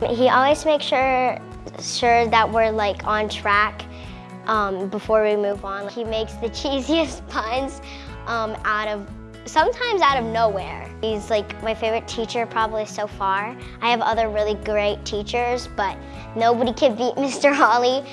He always makes sure, sure that we're like on track um, before we move on. He makes the cheesiest puns um, out of, sometimes out of nowhere. He's like my favorite teacher probably so far. I have other really great teachers, but nobody can beat Mr. Holly.